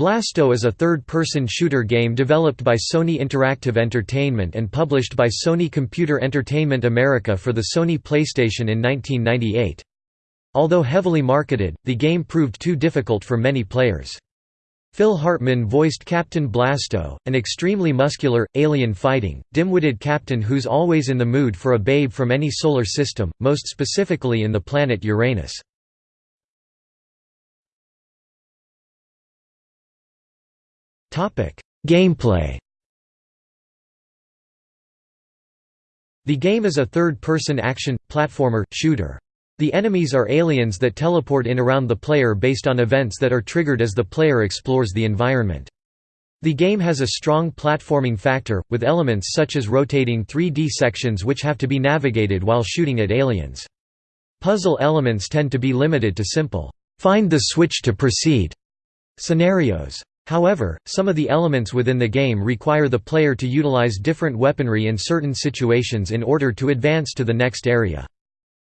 Blasto is a third-person shooter game developed by Sony Interactive Entertainment and published by Sony Computer Entertainment America for the Sony PlayStation in 1998. Although heavily marketed, the game proved too difficult for many players. Phil Hartman voiced Captain Blasto, an extremely muscular, alien-fighting, dim-witted captain who's always in the mood for a babe from any solar system, most specifically in the planet Uranus. Gameplay The game is a third-person action, platformer, shooter. The enemies are aliens that teleport in around the player based on events that are triggered as the player explores the environment. The game has a strong platforming factor, with elements such as rotating 3D sections which have to be navigated while shooting at aliens. Puzzle elements tend to be limited to simple, "'find the switch to proceed' scenarios. However, some of the elements within the game require the player to utilize different weaponry in certain situations in order to advance to the next area.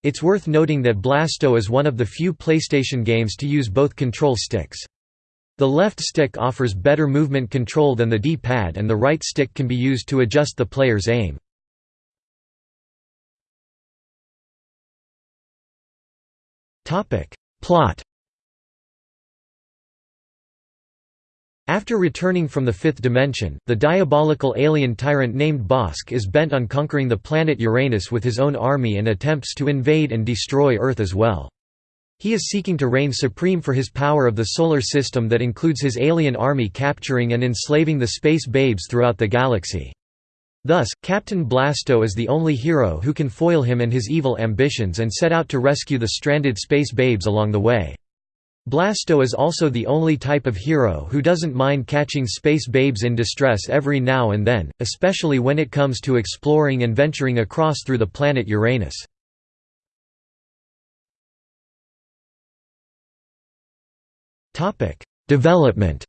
It's worth noting that Blasto is one of the few PlayStation games to use both control sticks. The left stick offers better movement control than the D-pad and the right stick can be used to adjust the player's aim. Plot After returning from the fifth dimension, the diabolical alien tyrant named Bosk is bent on conquering the planet Uranus with his own army and attempts to invade and destroy Earth as well. He is seeking to reign supreme for his power of the solar system that includes his alien army capturing and enslaving the space babes throughout the galaxy. Thus, Captain Blasto is the only hero who can foil him and his evil ambitions and set out to rescue the stranded space babes along the way. Blasto is also the only type of hero who doesn't mind catching space babes in distress every now and then, especially when it comes to exploring and venturing across through the planet Uranus. Development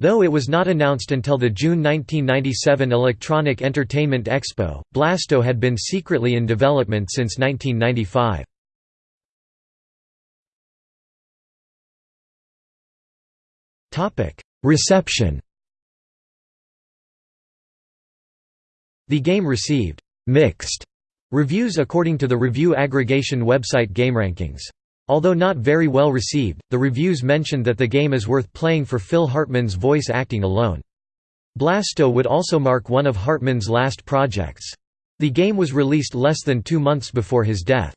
Though it was not announced until the June 1997 Electronic Entertainment Expo, Blasto had been secretly in development since 1995. Reception The game received «mixed» reviews according to the review aggregation website GameRankings. Although not very well received, the reviews mentioned that the game is worth playing for Phil Hartman's voice acting alone. Blasto would also mark one of Hartman's last projects. The game was released less than two months before his death.